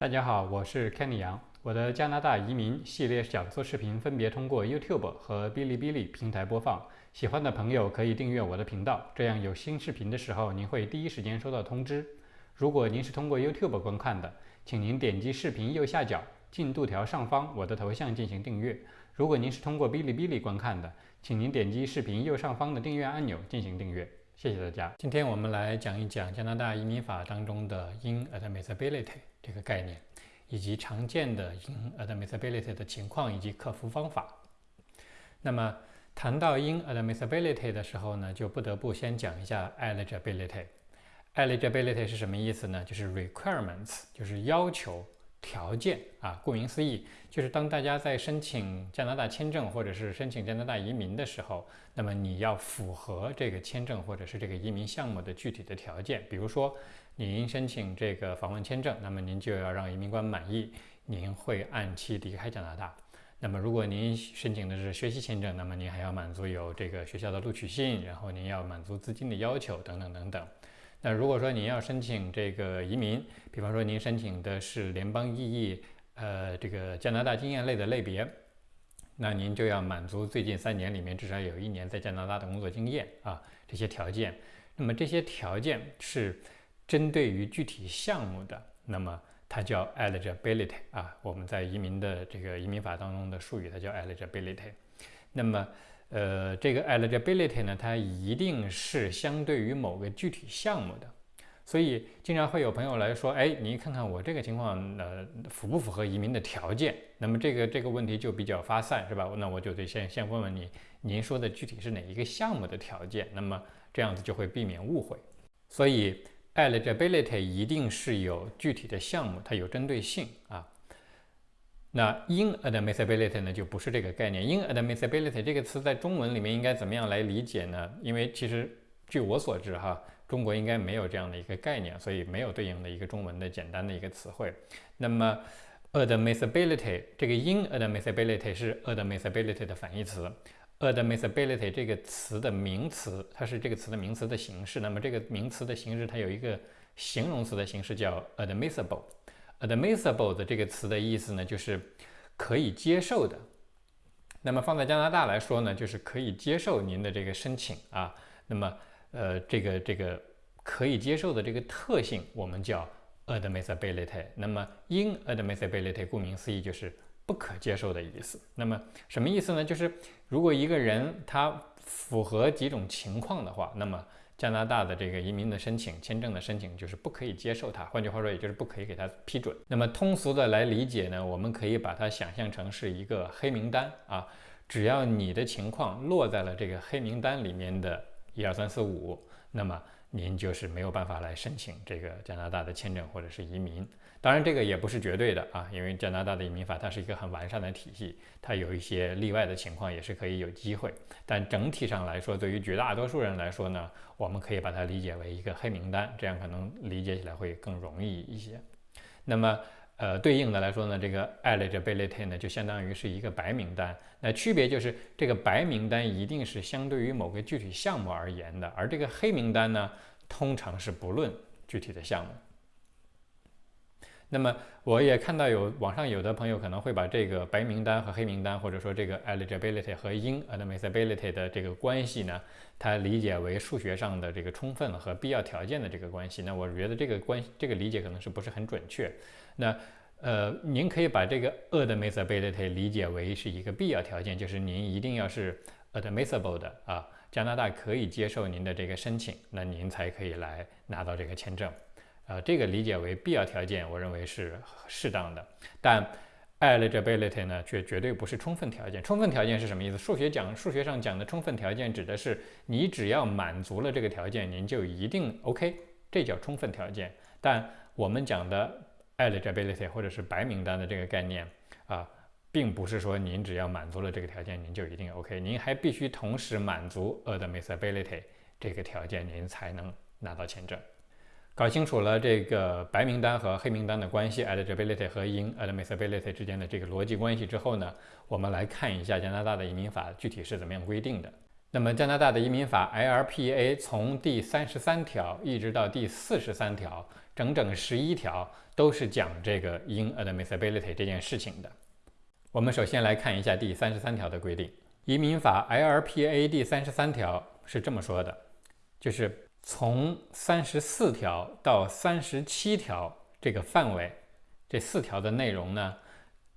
大家好，我是 Kenny 杨。我的加拿大移民系列讲座视频分别通过 YouTube 和哔哩哔哩平台播放。喜欢的朋友可以订阅我的频道，这样有新视频的时候，您会第一时间收到通知。如果您是通过 YouTube 观看的，请您点击视频右下角进度条上方我的头像进行订阅。如果您是通过哔哩哔哩观看的，请您点击视频右上方的订阅按钮进行订阅。谢谢大家。今天我们来讲一讲加拿大移民法当中的 inadmissibility 这个概念，以及常见的 inadmissibility 的情况以及克服方法。那么谈到 inadmissibility 的时候呢，就不得不先讲一下 eligibility。eligibility 是什么意思呢？就是 requirements，就是要求。条件啊，顾名思义，就是当大家在申请加拿大签证或者是申请加拿大移民的时候，那么你要符合这个签证或者是这个移民项目的具体的条件。比如说，您申请这个访问签证，那么您就要让移民官满意，您会按期离开加拿大。那么如果您申请的是学习签证，那么您还要满足有这个学校的录取信，然后您要满足资金的要求等等等等。那如果说您要申请这个移民，比方说您申请的是联邦意义，呃，这个加拿大经验类的类别，那您就要满足最近三年里面至少有一年在加拿大的工作经验啊，这些条件。那么这些条件是针对于具体项目的，那么它叫 eligibility 啊，我们在移民的这个移民法当中的术语，它叫 eligibility。那么呃，这个 eligibility 呢，它一定是相对于某个具体项目的，所以经常会有朋友来说，哎，你看看我这个情况，呃，符不符合移民的条件？那么这个这个问题就比较发散，是吧？那我就得先先问问你，您说的具体是哪一个项目的条件？那么这样子就会避免误会。所以 eligibility 一定是有具体的项目，它有针对性啊。那 inadmissibility 呢，就不是这个概念。inadmissibility 这个词在中文里面应该怎么样来理解呢？因为其实据我所知，哈，中国应该没有这样的一个概念，所以没有对应的一个中文的简单的一个词汇。那么 admissibility 这个 inadmissibility 是 admissibility 的反义词。admissibility 这个词的名词，它是这个词的名词的形式。那么这个名词的形式，它有一个形容词的形式叫 admissible。Admissible 的这个词的意思呢，就是可以接受的。那么放在加拿大来说呢，就是可以接受您的这个申请啊。那么，呃，这个这个可以接受的这个特性，我们叫 admissibility。那么，inadmissibility 顾名思义就是不可接受的意思。那么什么意思呢？就是如果一个人他符合几种情况的话，那么加拿大的这个移民的申请、签证的申请就是不可以接受它，换句话说，也就是不可以给它批准。那么通俗的来理解呢，我们可以把它想象成是一个黑名单啊，只要你的情况落在了这个黑名单里面的一二三四五，那么。您就是没有办法来申请这个加拿大的签证或者是移民，当然这个也不是绝对的啊，因为加拿大的移民法它是一个很完善的体系，它有一些例外的情况也是可以有机会，但整体上来说，对于绝大多数人来说呢，我们可以把它理解为一个黑名单，这样可能理解起来会更容易一些。那么。呃，对应的来说呢，这个 eligibility 呢，就相当于是一个白名单。那区别就是，这个白名单一定是相对于某个具体项目而言的，而这个黑名单呢，通常是不论具体的项目。那么，我也看到有网上有的朋友可能会把这个白名单和黑名单，或者说这个 eligibility 和 inadmissibility 的这个关系呢，它理解为数学上的这个充分和必要条件的这个关系。那我觉得这个关这个理解可能是不是很准确。那，呃，您可以把这个 admissibility 理解为是一个必要条件，就是您一定要是 admissible 的啊，加拿大可以接受您的这个申请，那您才可以来拿到这个签证。呃，这个理解为必要条件，我认为是适当的。但 eligibility 呢，却绝对不是充分条件。充分条件是什么意思？数学讲数学上讲的充分条件，指的是你只要满足了这个条件，您就一定 OK，这叫充分条件。但我们讲的 eligibility 或者是白名单的这个概念啊，并不是说您只要满足了这个条件，您就一定 OK，您还必须同时满足 admissibility 这个条件，您才能拿到签证。搞清楚了这个白名单和黑名单的关系，eligibility 和 inadmissibility 之间的这个逻辑关系之后呢，我们来看一下加拿大的移民法具体是怎么样规定的。那么加拿大的移民法 LPA 从第三十三条一直到第四十三条，整整十一条都是讲这个 inadmissibility 这件事情的。我们首先来看一下第三十三条的规定。移民法 LPA 第三十三条是这么说的，就是从三十四条到三十七条这个范围，这四条的内容呢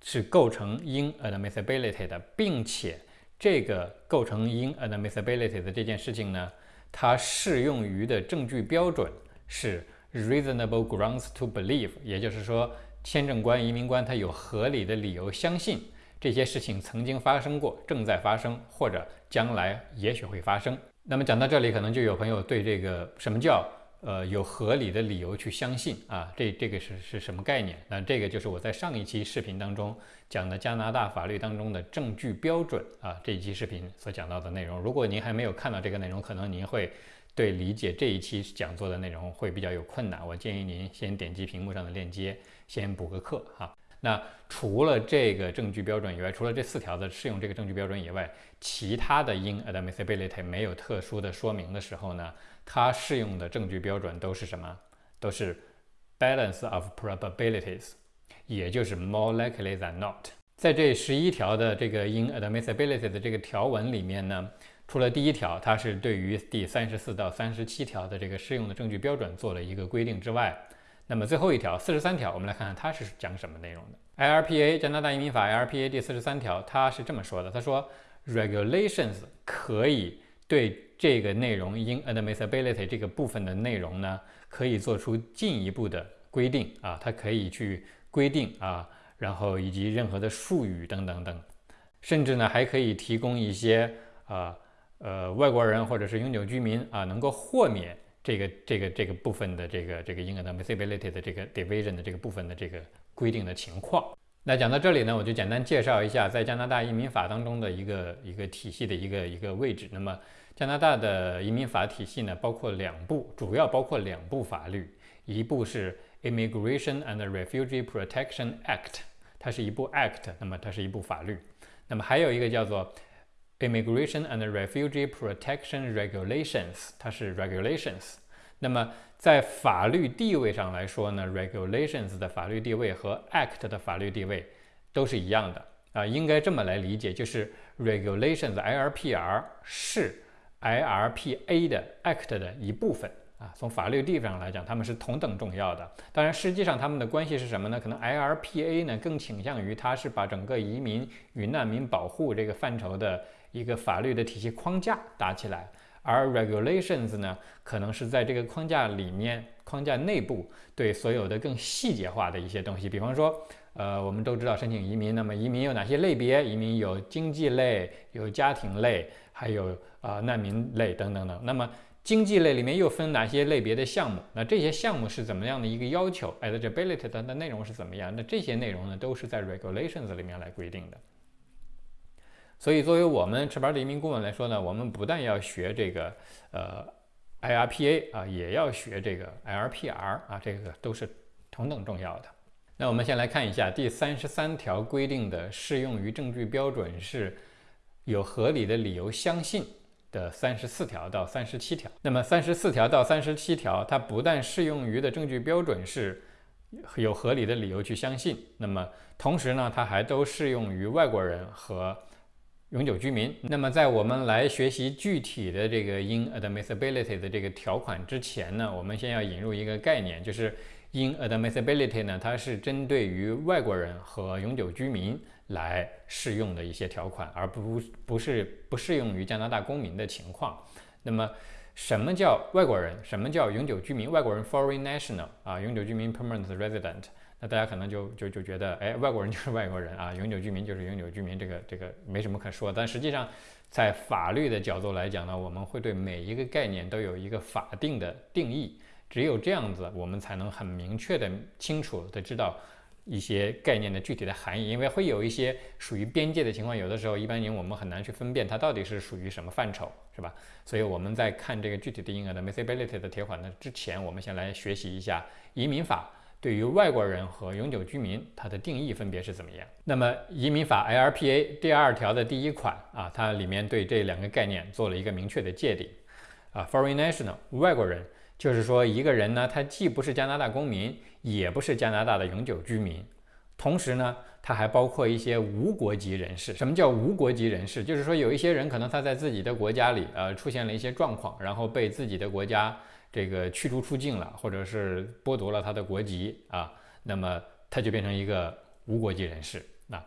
是构成 inadmissibility 的，并且。这个构成 inadmissibility 的这件事情呢，它适用于的证据标准是 reasonable grounds to believe，也就是说，签证官、移民官他有合理的理由相信这些事情曾经发生过、正在发生或者将来也许会发生。那么讲到这里，可能就有朋友对这个什么叫？呃，有合理的理由去相信啊，这这个是是什么概念？那这个就是我在上一期视频当中讲的加拿大法律当中的证据标准啊，这一期视频所讲到的内容。如果您还没有看到这个内容，可能您会对理解这一期讲座的内容会比较有困难。我建议您先点击屏幕上的链接，先补个课哈。那除了这个证据标准以外，除了这四条的适用这个证据标准以外，其他的 inadmissibility 没有特殊的说明的时候呢？它适用的证据标准都是什么？都是 balance of probabilities，也就是 more likely than not。在这十一条的这个 inadmissibility 的这个条文里面呢，除了第一条，它是对于第三十四到三十七条的这个适用的证据标准做了一个规定之外，那么最后一条四十三条，我们来看看它是讲什么内容的。LPA 加拿大移民法 LPA 第四十三条，它是这么说的：他说，regulations 可以对这个内容 inadmissibility 这个部分的内容呢，可以做出进一步的规定啊，它可以去规定啊，然后以及任何的术语等等等，甚至呢还可以提供一些啊呃外国人或者是永久居民啊能够豁免这个这个这个部分的这个这个 inadmissibility 的这个 division 的这个部分的这个规定的情况。那讲到这里呢，我就简单介绍一下在加拿大移民法当中的一个一个体系的一个一个位置。那么加拿大的移民法体系呢，包括两部，主要包括两部法律，一部是 Immigration and Refugee Protection Act，它是一部 act，那么它是一部法律。那么还有一个叫做 Immigration and Refugee Protection Regulations，它是 regulations。那么在法律地位上来说呢，regulations 的法律地位和 act 的法律地位都是一样的啊，应该这么来理解，就是 regulations IRPR 是。IRPA 的 Act 的一部分啊，从法律地位上来讲，他们是同等重要的。当然，实际上他们的关系是什么呢？可能 IRPA 呢更倾向于它是把整个移民与难民保护这个范畴的一个法律的体系框架搭起来，而 Regulations 呢可能是在这个框架里面框架内部对所有的更细节化的一些东西，比方说，呃，我们都知道申请移民，那么移民有哪些类别？移民有经济类，有家庭类。还有啊，难民类等等等。那么经济类里面又分哪些类别的项目？那这些项目是怎么样的一个要求？eligibility 的的内容是怎么样？那这些内容呢，都是在 regulations 里面来规定的。所以，作为我们持牌的移民顾问来说呢，我们不但要学这个呃 IRPA 啊，也要学这个 LPR 啊，这个都是同等重要的。那我们先来看一下第三十三条规定的适用于证据标准是。有合理的理由相信的三十四条到三十七条，那么三十四条到三十七条，它不但适用于的证据标准是有合理的理由去相信，那么同时呢，它还都适用于外国人和永久居民。那么在我们来学习具体的这个 inadmissibility 的这个条款之前呢，我们先要引入一个概念，就是 inadmissibility 呢，它是针对于外国人和永久居民。来适用的一些条款，而不不是不适用于加拿大公民的情况。那么，什么叫外国人？什么叫永久居民？外国人 （foreign national） 啊，永久居民 （permanent resident）。那大家可能就就就觉得，哎，外国人就是外国人啊，永久居民就是永久居民，这个这个没什么可说。但实际上，在法律的角度来讲呢，我们会对每一个概念都有一个法定的定义。只有这样子，我们才能很明确的、清楚的知道。一些概念的具体的含义，因为会有一些属于边界的情况，有的时候一般人我们很难去分辨它到底是属于什么范畴，是吧？所以我们在看这个具体的婴儿的 admissibility 的条款呢之前，我们先来学习一下移民法对于外国人和永久居民，它的定义分别是怎么样？那么移民法 LPA 第二条的第一款啊，它里面对这两个概念做了一个明确的界定啊，foreign national 外国人，就是说一个人呢，他既不是加拿大公民，也不是加拿大的永久居民，同时呢。它还包括一些无国籍人士。什么叫无国籍人士？就是说有一些人可能他在自己的国家里，呃，出现了一些状况，然后被自己的国家这个驱逐出境了，或者是剥夺了他的国籍啊，那么他就变成一个无国籍人士。那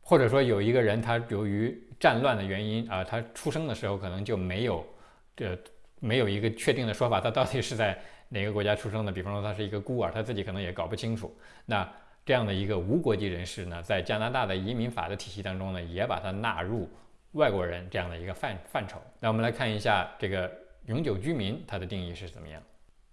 或者说有一个人他由于战乱的原因啊，他出生的时候可能就没有这没有一个确定的说法，他到底是在哪个国家出生的？比方说他是一个孤儿，他自己可能也搞不清楚。那这样的一个无国籍人士呢，在加拿大的移民法的体系当中呢，也把它纳入外国人这样的一个范范畴。那我们来看一下这个永久居民它的定义是怎么样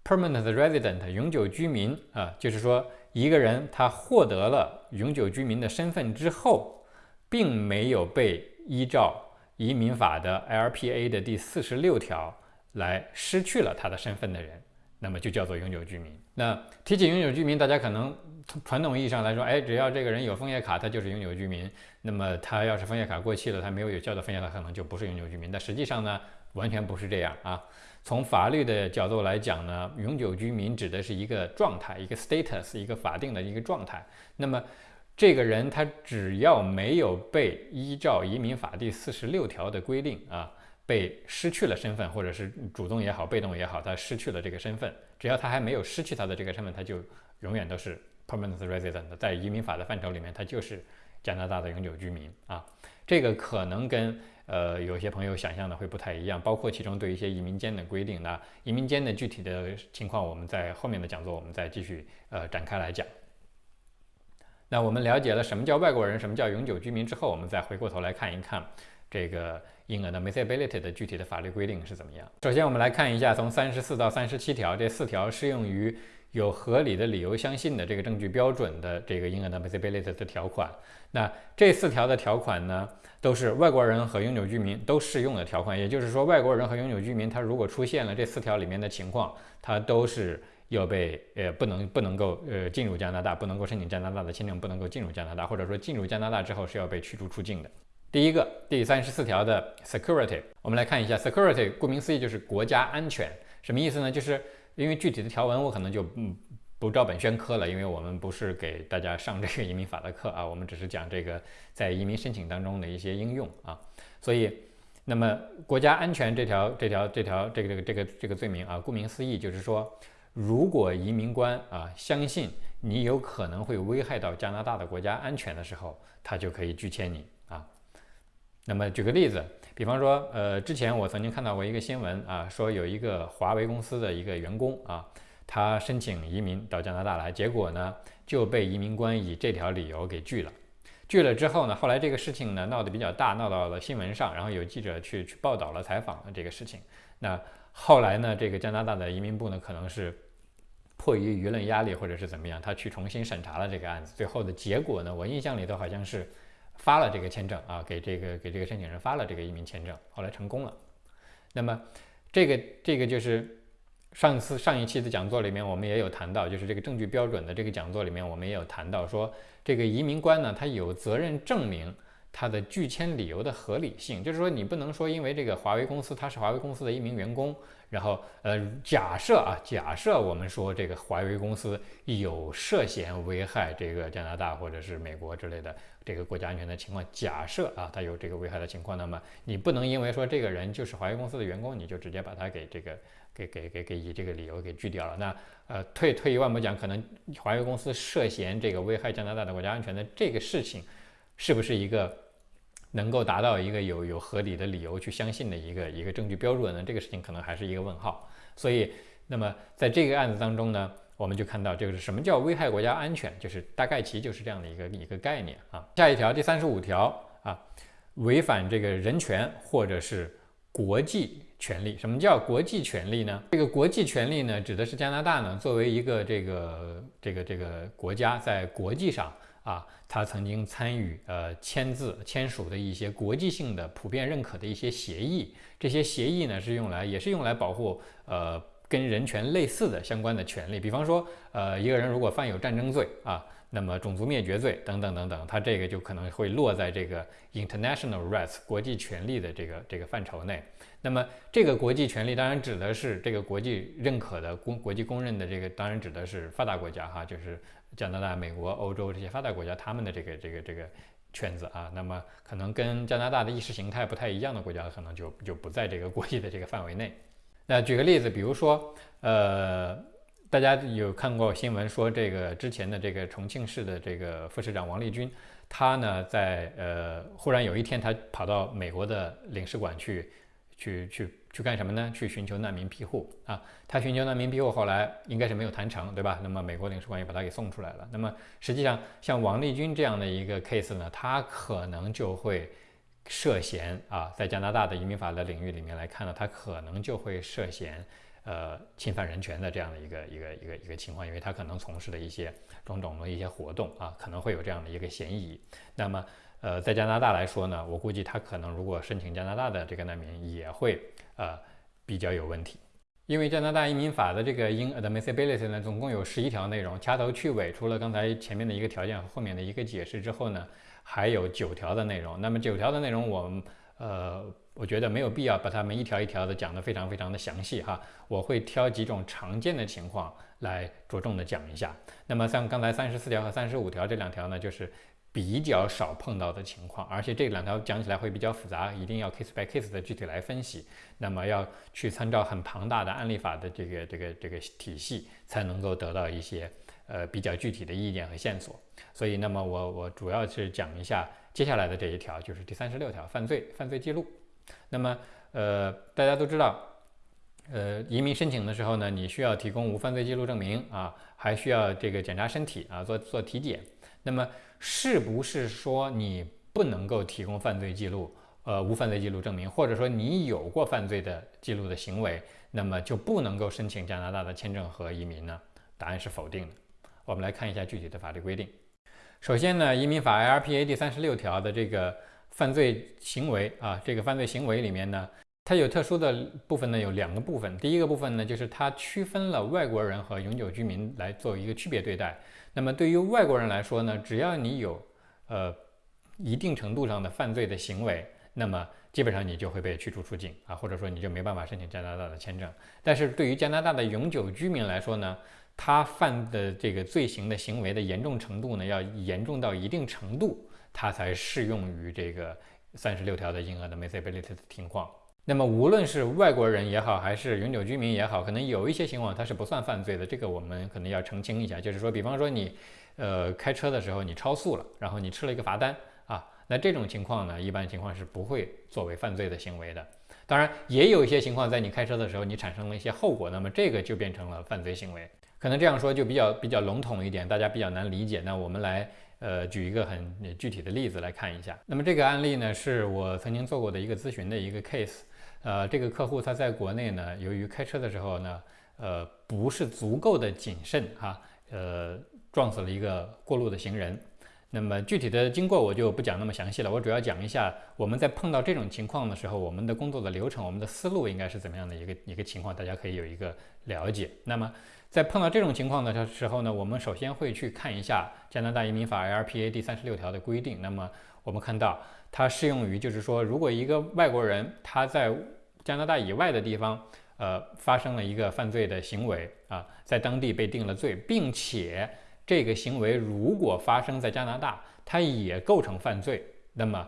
？Permanent resident 永久居民啊，就是说一个人他获得了永久居民的身份之后，并没有被依照移民法的 LPA 的第四十六条来失去了他的身份的人，那么就叫做永久居民。那提起永久居民，大家可能。从传统意义上来说，哎，只要这个人有枫叶卡，他就是永久居民。那么他要是枫叶卡过期了，他没有有效的枫叶卡，可能就不是永久居民。但实际上呢，完全不是这样啊。从法律的角度来讲呢，永久居民指的是一个状态，一个 status，一个法定的一个状态。那么这个人他只要没有被依照移民法第四十六条的规定啊，被失去了身份，或者是主动也好，被动也好，他失去了这个身份，只要他还没有失去他的这个身份，他就永远都是。Permanent resident 在移民法的范畴里面，他就是加拿大的永久居民啊。这个可能跟呃有些朋友想象的会不太一样，包括其中对一些移民监的规定。那移民监的具体的情况，我们在后面的讲座我们再继续呃展开来讲。那我们了解了什么叫外国人，什么叫永久居民之后，我们再回过头来看一看这个婴儿的 missibility 的具体的法律规定是怎么样。首先，我们来看一下从三十四到三十七条这四条适用于。有合理的理由相信的这个证据标准的这个 inadmissibility 的条款，那这四条的条款呢，都是外国人和永久居民都适用的条款。也就是说，外国人和永久居民他如果出现了这四条里面的情况，他都是要被呃不能不能够呃进入加拿大，不能够申请加拿大的签证，不能够进入加拿大，或者说进入加拿大之后是要被驱逐出境的。第一个第三十四条的 security，我们来看一下 security，顾名思义就是国家安全，什么意思呢？就是。因为具体的条文我可能就嗯不照本宣科了，因为我们不是给大家上这个移民法的课啊，我们只是讲这个在移民申请当中的一些应用啊。所以，那么国家安全这条这条这条这个这个这个这个罪名啊，顾名思义就是说，如果移民官啊相信你有可能会危害到加拿大的国家安全的时候，他就可以拒签你。那么举个例子。比方说，呃，之前我曾经看到过一个新闻啊，说有一个华为公司的一个员工啊，他申请移民到加拿大来，结果呢就被移民官以这条理由给拒了。拒了之后呢，后来这个事情呢闹得比较大，闹到了新闻上，然后有记者去去报道了采访了这个事情。那后来呢，这个加拿大的移民部呢，可能是迫于舆论压力或者是怎么样，他去重新审查了这个案子。最后的结果呢，我印象里头好像是。发了这个签证啊，给这个给这个申请人发了这个移民签证，后来成功了。那么，这个这个就是上次上一期的讲座里面我们也有谈到，就是这个证据标准的这个讲座里面我们也有谈到说，这个移民官呢，他有责任证明他的拒签理由的合理性，就是说你不能说因为这个华为公司他是华为公司的一名员工。然后，呃，假设啊，假设我们说这个华为公司有涉嫌危害这个加拿大或者是美国之类的这个国家安全的情况，假设啊，他有这个危害的情况，那么你不能因为说这个人就是华为公司的员工，你就直接把他给这个给给给给以这个理由给拒掉了。那呃，退退一万步讲，可能华为公司涉嫌这个危害加拿大的国家安全的这个事情，是不是一个？能够达到一个有有合理的理由去相信的一个一个证据标准呢？这个事情可能还是一个问号。所以，那么在这个案子当中呢，我们就看到这个是什么叫危害国家安全，就是大概其就是这样的一个一个概念啊。下一条第三十五条啊，违反这个人权或者是国际权利。什么叫国际权利呢？这个国际权利呢，指的是加拿大呢作为一个这个这个这个国家在国际上。啊，他曾经参与呃签字签署的一些国际性的普遍认可的一些协议，这些协议呢是用来也是用来保护呃跟人权类似的相关的权利，比方说，呃，一个人如果犯有战争罪啊，那么种族灭绝罪等等等等，他这个就可能会落在这个 international rights 国际权利的这个这个范畴内。那么这个国际权利当然指的是这个国际认可的公国际公认的这个，当然指的是发达国家哈，就是加拿大、美国、欧洲这些发达国家他们的这个这个这个圈子啊。那么可能跟加拿大的意识形态不太一样的国家，可能就就不在这个国际的这个范围内。那举个例子，比如说，呃，大家有看过新闻说，这个之前的这个重庆市的这个副市长王立军，他呢在呃忽然有一天，他跑到美国的领事馆去，去去去干什么呢？去寻求难民庇护啊。他寻求难民庇护，后来应该是没有谈成，对吧？那么美国领事馆也把他给送出来了。那么实际上，像王立军这样的一个 case 呢，他可能就会。涉嫌啊，在加拿大的移民法的领域里面来看呢，他可能就会涉嫌呃侵犯人权的这样的一个一个一个一个情况，因为他可能从事的一些种种的一些活动啊，可能会有这样的一个嫌疑。那么呃，在加拿大来说呢，我估计他可能如果申请加拿大的这个难民，也会呃比较有问题，因为加拿大移民法的这个 inadmissibility 呢，总共有十一条内容，掐头去尾，除了刚才前面的一个条件和后面的一个解释之后呢。还有九条的内容，那么九条的内容，我们呃，我觉得没有必要把它们一条一条的讲得非常非常的详细哈。我会挑几种常见的情况来着重的讲一下。那么像刚才三十四条和三十五条这两条呢，就是比较少碰到的情况，而且这两条讲起来会比较复杂，一定要 case by case 的具体来分析。那么要去参照很庞大的案例法的这个这个这个体系，才能够得到一些。呃，比较具体的意见和线索，所以那么我我主要是讲一下接下来的这一条，就是第三十六条犯罪犯罪记录。那么呃，大家都知道，呃，移民申请的时候呢，你需要提供无犯罪记录证明啊，还需要这个检查身体啊，做做体检。那么是不是说你不能够提供犯罪记录，呃，无犯罪记录证明，或者说你有过犯罪的记录的行为，那么就不能够申请加拿大的签证和移民呢？答案是否定的。我们来看一下具体的法律规定。首先呢，移民法 IRPA 第三十六条的这个犯罪行为啊，这个犯罪行为里面呢，它有特殊的部分呢，有两个部分。第一个部分呢，就是它区分了外国人和永久居民来做一个区别对待。那么对于外国人来说呢，只要你有呃一定程度上的犯罪的行为，那么基本上你就会被驱逐出境啊，或者说你就没办法申请加拿大的签证。但是对于加拿大的永久居民来说呢，他犯的这个罪行的行为的严重程度呢，要严重到一定程度，他才适用于这个三十六条的婴儿的 misability 的情况。那么无论是外国人也好，还是永久居民也好，可能有一些情况它是不算犯罪的。这个我们可能要澄清一下，就是说，比方说你，呃，开车的时候你超速了，然后你吃了一个罚单啊，那这种情况呢，一般情况是不会作为犯罪的行为的。当然，也有一些情况，在你开车的时候你产生了一些后果，那么这个就变成了犯罪行为。可能这样说就比较比较笼统一点，大家比较难理解。那我们来呃举一个很具体的例子来看一下。那么这个案例呢，是我曾经做过的一个咨询的一个 case。呃，这个客户他在国内呢，由于开车的时候呢，呃不是足够的谨慎哈，呃撞死了一个过路的行人。那么具体的经过我就不讲那么详细了，我主要讲一下我们在碰到这种情况的时候，我们的工作的流程，我们的思路应该是怎么样的一个一个情况，大家可以有一个了解。那么。在碰到这种情况的时候呢，我们首先会去看一下加拿大移民法 LPA 第三十六条的规定。那么我们看到它适用于，就是说，如果一个外国人他在加拿大以外的地方，呃，发生了一个犯罪的行为啊，在当地被定了罪，并且这个行为如果发生在加拿大，它也构成犯罪，那么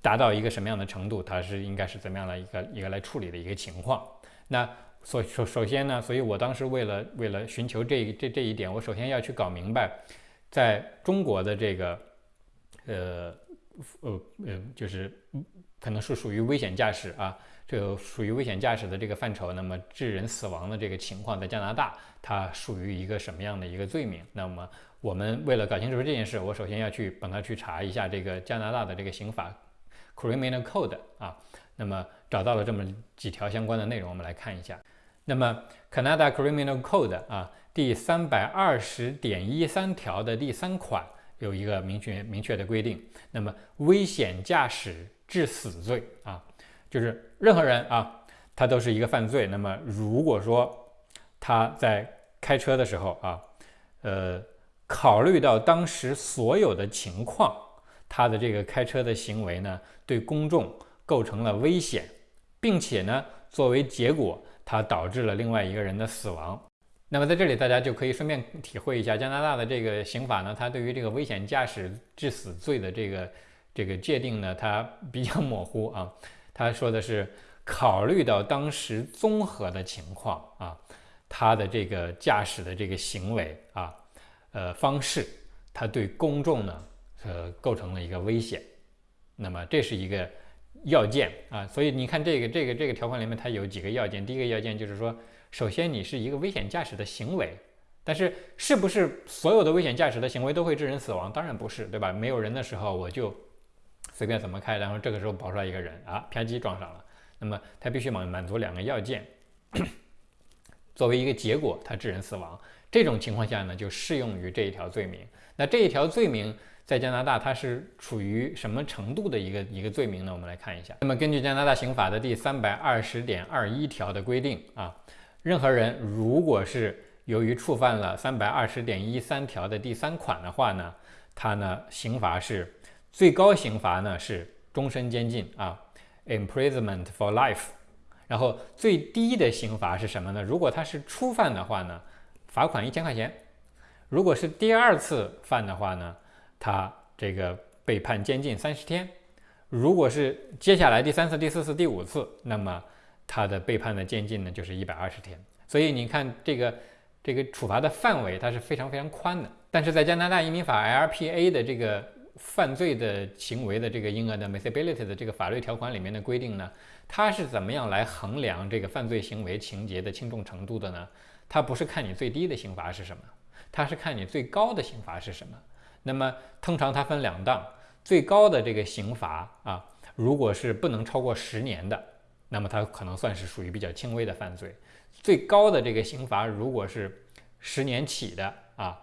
达到一个什么样的程度，它是应该是怎么样的一个一个来处理的一个情况？那。所首首先呢，所以我当时为了为了寻求这这这一点，我首先要去搞明白，在中国的这个，呃呃呃，就是可能是属于危险驾驶啊，这个属于危险驾驶的这个范畴。那么致人死亡的这个情况，在加拿大它属于一个什么样的一个罪名？那么我们为了搞清楚这件事，我首先要去帮他去查一下这个加拿大的这个刑法 Criminal Code 啊，那么找到了这么几条相关的内容，我们来看一下。那么，Canada Criminal Code 啊，第三百二十点一三条的第三款有一个明确明确的规定。那么，危险驾驶致死罪啊，就是任何人啊，他都是一个犯罪。那么，如果说他在开车的时候啊，呃，考虑到当时所有的情况，他的这个开车的行为呢，对公众构成了危险，并且呢，作为结果，他导致了另外一个人的死亡。那么在这里，大家就可以顺便体会一下加拿大的这个刑法呢，它对于这个危险驾驶致死罪的这个这个界定呢，它比较模糊啊。他说的是考虑到当时综合的情况啊，他的这个驾驶的这个行为啊，呃方式，他对公众呢，呃构成了一个危险。那么这是一个要件啊，所以你看这个这个这个条款里面它有几个要件，第一个要件就是说。首先，你是一个危险驾驶的行为，但是是不是所有的危险驾驶的行为都会致人死亡？当然不是，对吧？没有人的时候，我就随便怎么开，然后这个时候跑出来一个人啊，啪叽撞上了。那么他必须满满足两个要件，作为一个结果，他致人死亡。这种情况下呢，就适用于这一条罪名。那这一条罪名在加拿大，它是处于什么程度的一个一个罪名呢？我们来看一下。那么根据加拿大刑法的第三百二十点二一条的规定啊。任何人如果是由于触犯了三百二十点一三条的第三款的话呢，他呢刑罚是最高刑罚呢是终身监禁啊，imprisonment for life。然后最低的刑罚是什么呢？如果他是初犯的话呢，罚款一千块钱；如果是第二次犯的话呢，他这个被判监禁三十天；如果是接下来第三次、第四次、第五次，那么。他的被判的监禁呢，就是一百二十天。所以你看，这个这个处罚的范围它是非常非常宽的。但是在加拿大移民法 LPA 的这个犯罪的行为的这个婴儿的 miscibility 的这个法律条款里面的规定呢，它是怎么样来衡量这个犯罪行为情节的轻重程度的呢？它不是看你最低的刑罚是什么，它是看你最高的刑罚是什么。那么通常它分两档，最高的这个刑罚啊，如果是不能超过十年的。那么它可能算是属于比较轻微的犯罪，最高的这个刑罚如果是十年起的啊，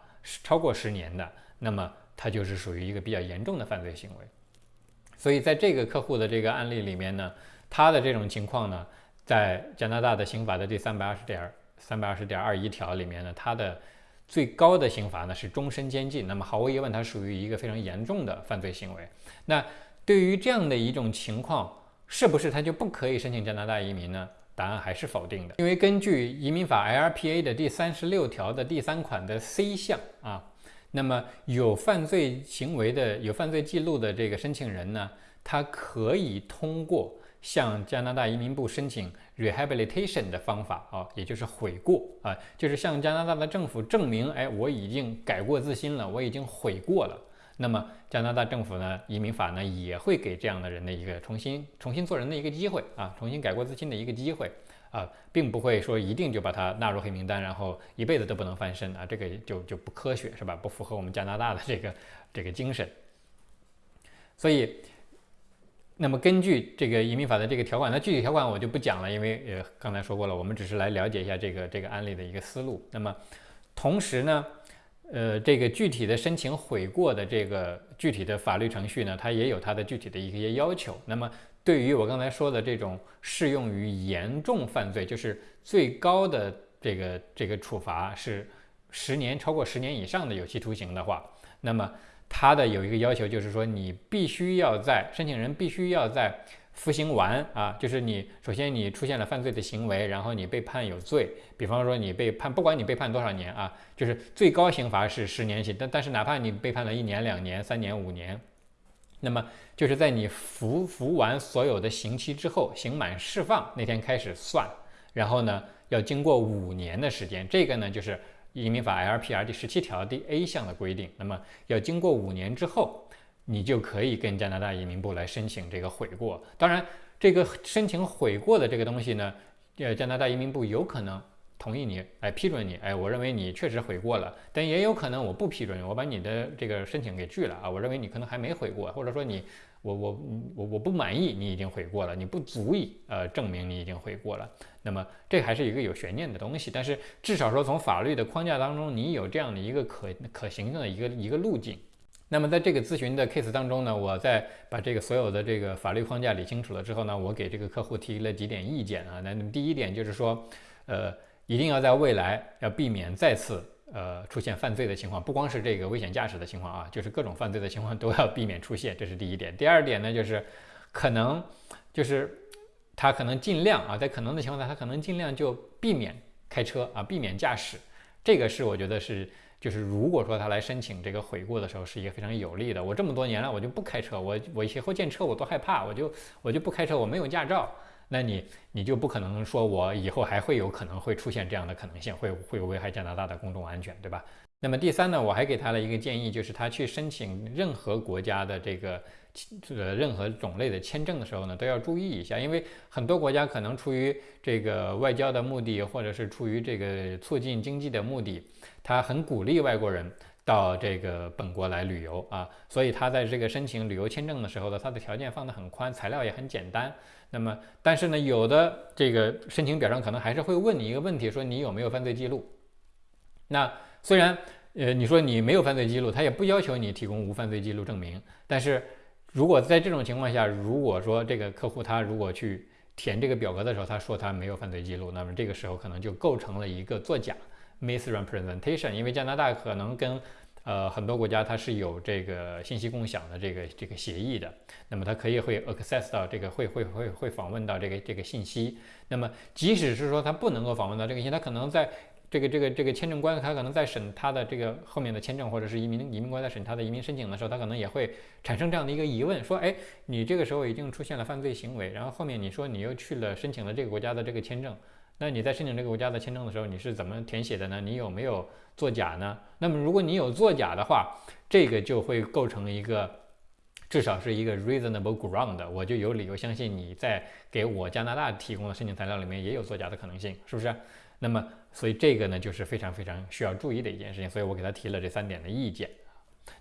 超过十年的，那么它就是属于一个比较严重的犯罪行为。所以在这个客户的这个案例里面呢，他的这种情况呢，在加拿大的刑法的第三百二十点三百二十点二一条里面呢，它的最高的刑罚呢是终身监禁。那么毫无疑问，它属于一个非常严重的犯罪行为。那对于这样的一种情况，是不是他就不可以申请加拿大移民呢？答案还是否定的，因为根据移民法 LPA 的第三十六条的第三款的 C 项啊，那么有犯罪行为的、有犯罪记录的这个申请人呢，他可以通过向加拿大移民部申请 rehabilitation 的方法啊，也就是悔过啊，就是向加拿大的政府证明，哎，我已经改过自新了，我已经悔过了。那么加拿大政府呢，移民法呢也会给这样的人的一个重新重新做人的一个机会啊，重新改过自新的一个机会啊，并不会说一定就把他纳入黑名单，然后一辈子都不能翻身啊，这个就就不科学是吧？不符合我们加拿大的这个这个精神。所以，那么根据这个移民法的这个条款，那具体条款我就不讲了，因为呃刚才说过了，我们只是来了解一下这个这个案例的一个思路。那么同时呢？呃，这个具体的申请悔过的这个具体的法律程序呢，它也有它的具体的一些要求。那么，对于我刚才说的这种适用于严重犯罪，就是最高的这个这个处罚是十年超过十年以上的有期徒刑的话，那么它的有一个要求就是说，你必须要在申请人必须要在。服刑完啊，就是你首先你出现了犯罪的行为，然后你被判有罪。比方说你被判，不管你被判多少年啊，就是最高刑罚是十年刑。但但是哪怕你被判了一年、两年、三年、五年，那么就是在你服服完所有的刑期之后，刑满释放那天开始算。然后呢，要经过五年的时间，这个呢就是移民法 LPR 第十七条第 A 项的规定。那么要经过五年之后。你就可以跟加拿大移民部来申请这个悔过。当然，这个申请悔过的这个东西呢，呃，加拿大移民部有可能同意你，哎，批准你，哎，我认为你确实悔过了。但也有可能我不批准，我把你的这个申请给拒了啊。我认为你可能还没悔过，或者说你，我我我我不满意你已经悔过了，你不足以呃证明你已经悔过了。那么这还是一个有悬念的东西。但是至少说从法律的框架当中，你有这样的一个可可行性的一个一个路径。那么在这个咨询的 case 当中呢，我在把这个所有的这个法律框架理清楚了之后呢，我给这个客户提了几点意见啊。那第一点就是说，呃，一定要在未来要避免再次呃出现犯罪的情况，不光是这个危险驾驶的情况啊，就是各种犯罪的情况都要避免出现，这是第一点。第二点呢，就是可能就是他可能尽量啊，在可能的情况下，他可能尽量就避免开车啊，避免驾驶。这个是我觉得是。就是如果说他来申请这个悔过的时候，是一个非常有利的。我这么多年了，我就不开车，我我以后见车我都害怕，我就我就不开车，我没有驾照。那你你就不可能说我以后还会有可能会出现这样的可能性，会会危害加拿大的公众安全，对吧？那么第三呢，我还给他了一个建议，就是他去申请任何国家的这个。这个任何种类的签证的时候呢，都要注意一下，因为很多国家可能出于这个外交的目的，或者是出于这个促进经济的目的，他很鼓励外国人到这个本国来旅游啊，所以他在这个申请旅游签证的时候呢，他的条件放得很宽，材料也很简单。那么，但是呢，有的这个申请表上可能还是会问你一个问题，说你有没有犯罪记录？那虽然呃你说你没有犯罪记录，他也不要求你提供无犯罪记录证明，但是。如果在这种情况下，如果说这个客户他如果去填这个表格的时候，他说他没有犯罪记录，那么这个时候可能就构成了一个作假 （misrepresentation）。因为加拿大可能跟呃很多国家它是有这个信息共享的这个这个协议的，那么它可以会 access 到这个会会会会访问到这个这个信息。那么即使是说他不能够访问到这个信息，他可能在这个这个这个签证官，他可能在审他的这个后面的签证，或者是移民移民官在审他的移民申请的时候，他可能也会产生这样的一个疑问，说，哎，你这个时候已经出现了犯罪行为，然后后面你说你又去了申请了这个国家的这个签证，那你在申请这个国家的签证的时候，你是怎么填写的呢？你有没有作假呢？那么如果你有作假的话，这个就会构成一个至少是一个 reasonable ground，我就有理由相信你在给我加拿大提供的申请材料里面也有作假的可能性，是不是？那么，所以这个呢，就是非常非常需要注意的一件事情。所以我给他提了这三点的意见。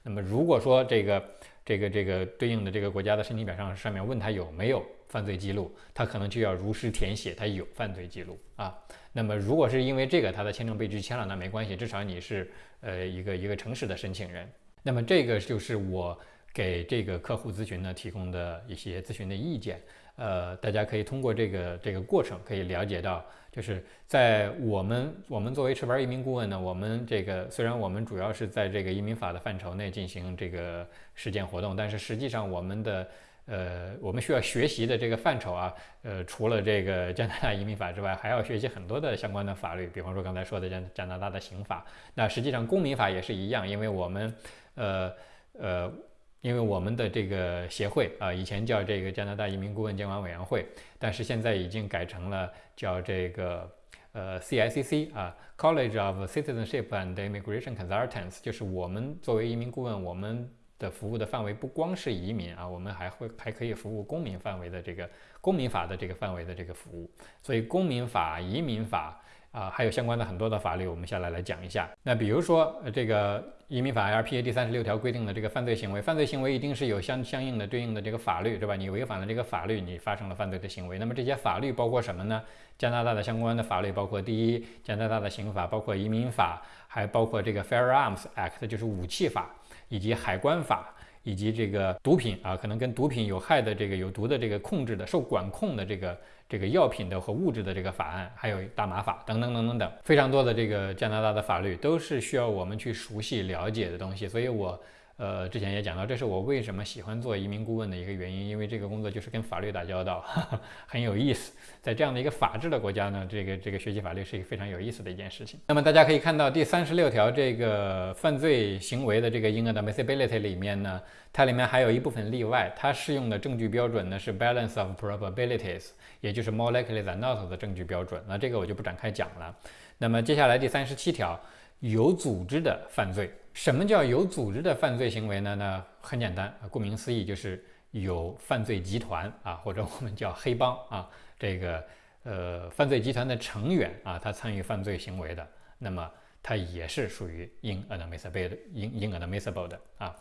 那么，如果说这个这个这个对应的这个国家的申请表上上面问他有没有犯罪记录，他可能就要如实填写他有犯罪记录啊。那么，如果是因为这个他的签证被拒签了，那没关系，至少你是呃一个一个诚实的申请人。那么，这个就是我给这个客户咨询呢提供的一些咨询的意见。呃，大家可以通过这个这个过程可以了解到。就是在我们我们作为持牌移民顾问呢，我们这个虽然我们主要是在这个移民法的范畴内进行这个实践活动，但是实际上我们的呃我们需要学习的这个范畴啊，呃除了这个加拿大移民法之外，还要学习很多的相关的法律，比方说刚才说的加加拿大的刑法，那实际上公民法也是一样，因为我们呃呃。因为我们的这个协会啊，以前叫这个加拿大移民顾问监管委员会，但是现在已经改成了叫这个呃 CICC 啊，College of Citizenship and Immigration Consultants，就是我们作为移民顾问，我们的服务的范围不光是移民啊，我们还会还可以服务公民范围的这个公民法的这个范围的这个服务，所以公民法、移民法。啊，还有相关的很多的法律，我们下来来讲一下。那比如说，这个移民法 LPA 第三十六条规定的这个犯罪行为，犯罪行为一定是有相相应的对应的这个法律，对吧？你违反了这个法律，你发生了犯罪的行为。那么这些法律包括什么呢？加拿大的相关的法律包括第一，加拿大的刑法，包括移民法，还包括这个 Firearms Act，就是武器法，以及海关法。以及这个毒品啊，可能跟毒品有害的这个有毒的这个控制的受管控的这个这个药品的和物质的这个法案，还有大麻法等等等等等，非常多的这个加拿大的法律都是需要我们去熟悉了解的东西，所以我。呃，之前也讲到，这是我为什么喜欢做移民顾问的一个原因，因为这个工作就是跟法律打交道，很有意思。在这样的一个法治的国家呢，这个这个学习法律是一个非常有意思的一件事情。那么大家可以看到第三十六条这个犯罪行为的这个 inadmissibility 里面呢，它里面还有一部分例外，它适用的证据标准呢是 balance of probabilities，也就是 more likely than not 的证据标准。那这个我就不展开讲了。那么接下来第三十七条，有组织的犯罪。什么叫有组织的犯罪行为呢？那很简单，顾名思义就是有犯罪集团啊，或者我们叫黑帮啊，这个呃犯罪集团的成员啊，他参与犯罪行为的，那么他也是属于 inadmissible 的 inadmissible 的啊。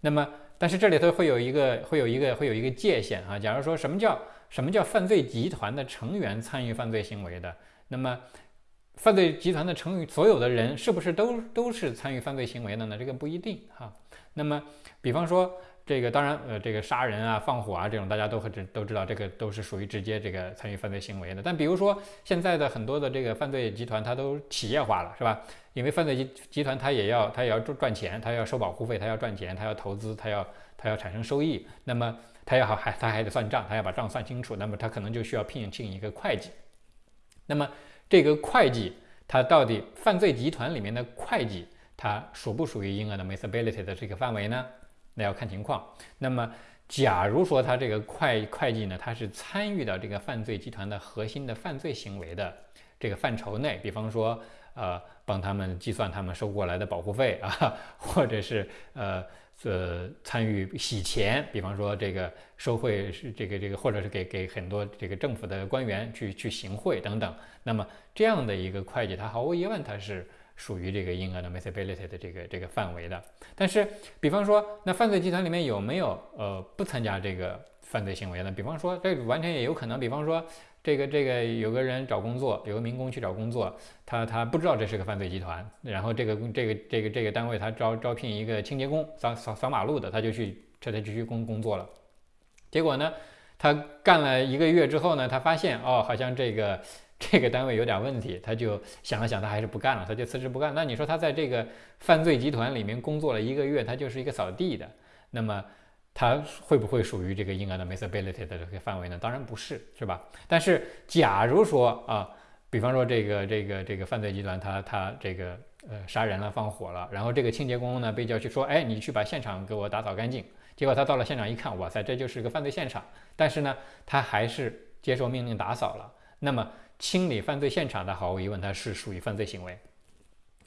那么但是这里头会有一个会有一个会有一个界限啊。假如说什么叫什么叫犯罪集团的成员参与犯罪行为的，那么。犯罪集团的成员，所有的人是不是都都是参与犯罪行为的呢？这个不一定哈。那么，比方说这个当然，呃，这个杀人啊、放火啊这种，大家都很知都知道，这个都是属于直接这个参与犯罪行为的。但比如说现在的很多的这个犯罪集团，它都企业化了，是吧？因为犯罪集集团它也要它也要赚赚钱，它要收保护费，它要赚钱，它要投资，它要它要产生收益。那么它要好还它还得算账，它要把账算清楚。那么它可能就需要聘请一个会计。那么这个会计，它到底犯罪集团里面的会计，它属不属于应 d admissibility 的这个范围呢？那要看情况。那么，假如说他这个会会计呢，他是参与到这个犯罪集团的核心的犯罪行为的这个范畴内，比方说，呃，帮他们计算他们收过来的保护费啊，或者是呃呃参与洗钱，比方说这个收贿是这个这个，或者是给给很多这个政府的官员去去行贿等等。那么这样的一个会计，他毫无疑问他是。属于这个应 d admissibility 的这个这个范围的，但是，比方说，那犯罪集团里面有没有呃不参加这个犯罪行为的？比方说，这完全也有可能。比方说，这个这个有个人找工作，有个民工去找工作，他他不知道这是个犯罪集团，然后这个这个这个这个单位他招招聘一个清洁工，扫扫扫马路的，他就去这他就去工工作了。结果呢，他干了一个月之后呢，他发现哦，好像这个。这个单位有点问题，他就想了想，他还是不干了，他就辞职不干。那你说他在这个犯罪集团里面工作了一个月，他就是一个扫地的，那么他会不会属于这个应 d admissibility 的这个范围呢？当然不是，是吧？但是假如说啊，比方说这个这个这个犯罪集团，他他这个呃杀人了、放火了，然后这个清洁工呢被叫去说，哎，你去把现场给我打扫干净。结果他到了现场一看，哇塞，这就是个犯罪现场。但是呢，他还是接受命令打扫了。那么清理犯罪现场的，毫无疑问，它是属于犯罪行为，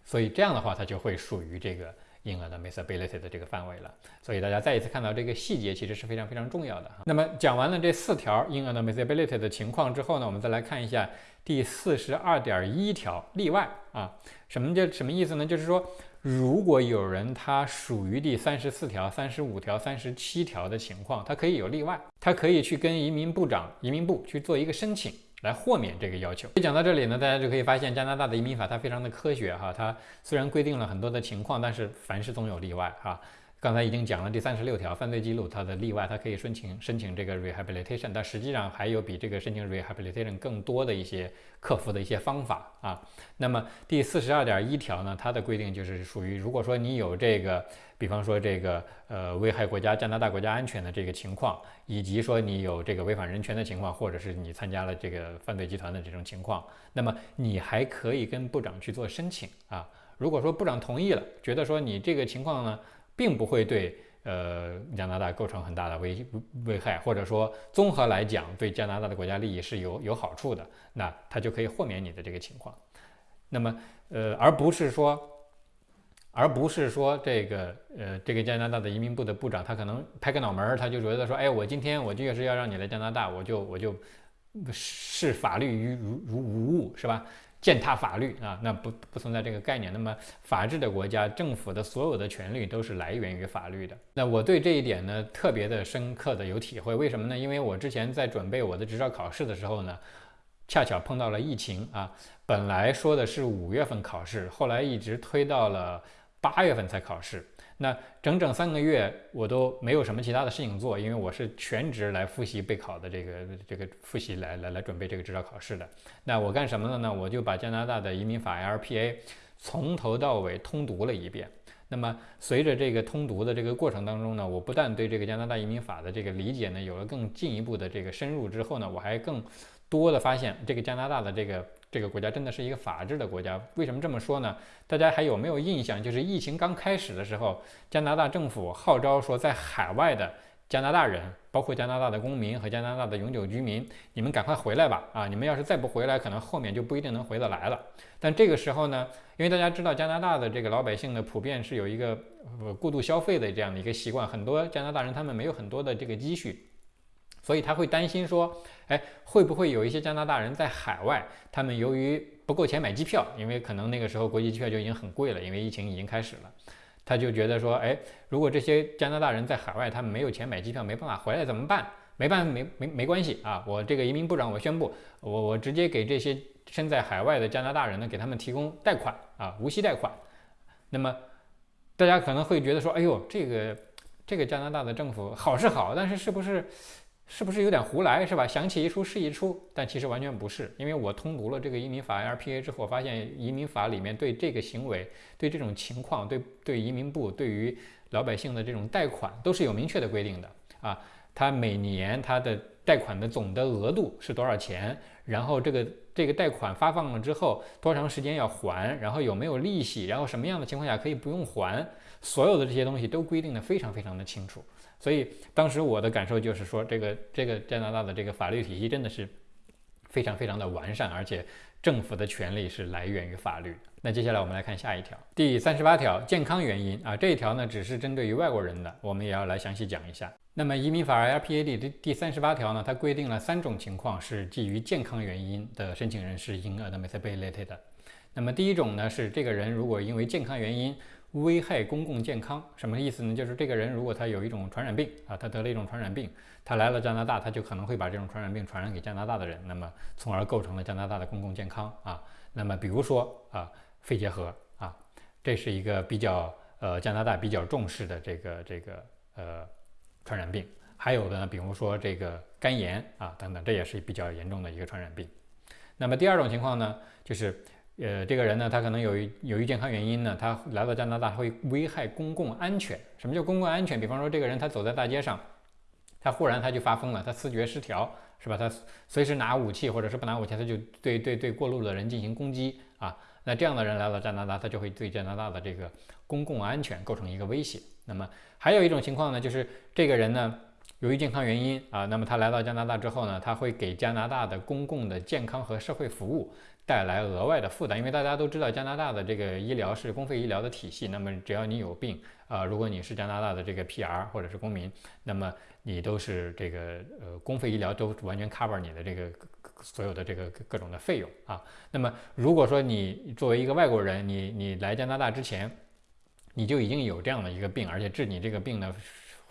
所以这样的话，它就会属于这个婴儿的 Missability 的这个范围了。所以大家再一次看到这个细节，其实是非常非常重要的。那么讲完了这四条婴儿的 misability 的情况之后呢，我们再来看一下第四十二点一条例外啊，什么叫什么意思呢？就是说，如果有人他属于第三十四条、三十五条、三十七条的情况，他可以有例外，他可以去跟移民部长、移民部去做一个申请。来豁免这个要求。讲到这里呢，大家就可以发现加拿大的移民法它非常的科学哈，它虽然规定了很多的情况，但是凡事总有例外哈。刚才已经讲了第三十六条犯罪记录，它的例外，它可以申请申请这个 rehabilitation，但实际上还有比这个申请 rehabilitation 更多的一些克服的一些方法啊。那么第四十二点一条呢，它的规定就是属于，如果说你有这个，比方说这个呃危害国家加拿大国家安全的这个情况，以及说你有这个违反人权的情况，或者是你参加了这个犯罪集团的这种情况，那么你还可以跟部长去做申请啊。如果说部长同意了，觉得说你这个情况呢。并不会对呃加拿大构成很大的危危害，或者说综合来讲对加拿大的国家利益是有有好处的，那他就可以豁免你的这个情况。那么呃，而不是说，而不是说这个呃这个加拿大的移民部的部长他可能拍个脑门儿，他就觉得说，哎，我今天我就是要让你来加拿大，我就我就视法律于如如无物，是吧？践踏法律啊，那不不存在这个概念。那么，法治的国家政府的所有的权利都是来源于法律的。那我对这一点呢，特别的深刻的有体会。为什么呢？因为我之前在准备我的执照考试的时候呢，恰巧碰到了疫情啊。本来说的是五月份考试，后来一直推到了八月份才考试。那整整三个月，我都没有什么其他的事情做，因为我是全职来复习备考的，这个这个复习来来来准备这个执照考试的。那我干什么了呢？我就把加拿大的移民法 LPA 从头到尾通读了一遍。那么随着这个通读的这个过程当中呢，我不但对这个加拿大移民法的这个理解呢有了更进一步的这个深入之后呢，我还更多的发现这个加拿大的这个。这个国家真的是一个法治的国家，为什么这么说呢？大家还有没有印象？就是疫情刚开始的时候，加拿大政府号召说，在海外的加拿大人，包括加拿大的公民和加拿大的永久居民，你们赶快回来吧！啊，你们要是再不回来，可能后面就不一定能回得来了。但这个时候呢，因为大家知道加拿大的这个老百姓呢，普遍是有一个呃过度消费的这样的一个习惯，很多加拿大人他们没有很多的这个积蓄。所以他会担心说，哎，会不会有一些加拿大人在海外，他们由于不够钱买机票，因为可能那个时候国际机票就已经很贵了，因为疫情已经开始了，他就觉得说，哎，如果这些加拿大人在海外，他们没有钱买机票，没办法回来怎么办？没办法，没没没关系啊，我这个移民部长我宣布，我我直接给这些身在海外的加拿大人呢，给他们提供贷款啊，无息贷款。那么大家可能会觉得说，哎呦，这个。这个加拿大的政府好是好，但是是不是是不是有点胡来是吧？想起一出是一出，但其实完全不是。因为我通读了这个移民法 LPA 之后，发现移民法里面对这个行为、对这种情况、对对移民部对于老百姓的这种贷款都是有明确的规定的啊。他每年他的贷款的总的额度是多少钱？然后这个这个贷款发放了之后多长时间要还？然后有没有利息？然后什么样的情况下可以不用还？所有的这些东西都规定的非常非常的清楚。所以当时我的感受就是说，这个这个加拿大的这个法律体系真的是非常非常的完善，而且政府的权利是来源于法律。那接下来我们来看下一条，第三十八条，健康原因啊，这一条呢只是针对于外国人的，我们也要来详细讲一下。那么移民法 LPAD 的第三十八条呢，它规定了三种情况是基于健康原因的申请人是应 admissibility 的。那么第一种呢是这个人如果因为健康原因危害公共健康，什么意思呢？就是这个人如果他有一种传染病啊，他得了一种传染病，他来了加拿大，他就可能会把这种传染病传染给加拿大的人，那么从而构成了加拿大的公共健康啊。那么比如说啊，肺结核啊，这是一个比较呃加拿大比较重视的这个这个呃。传染病，还有的呢，比如说这个肝炎啊等等，这也是比较严重的一个传染病。那么第二种情况呢，就是呃这个人呢，他可能有于由于健康原因呢，他来到加拿大会危害公共安全。什么叫公共安全？比方说这个人他走在大街上，他忽然他就发疯了，他思觉失调，是吧？他随时拿武器或者是不拿武器，他就对对对过路的人进行攻击啊。那这样的人来到加拿大，他就会对加拿大的这个公共安全构成一个威胁。那么还有一种情况呢，就是这个人呢，由于健康原因啊，那么他来到加拿大之后呢，他会给加拿大的公共的健康和社会服务带来额外的负担。因为大家都知道，加拿大的这个医疗是公费医疗的体系，那么只要你有病啊，如果你是加拿大的这个 PR 或者是公民，那么你都是这个呃公费医疗都完全 cover 你的这个。所有的这个各种的费用啊，那么如果说你作为一个外国人，你你来加拿大之前，你就已经有这样的一个病，而且治你这个病呢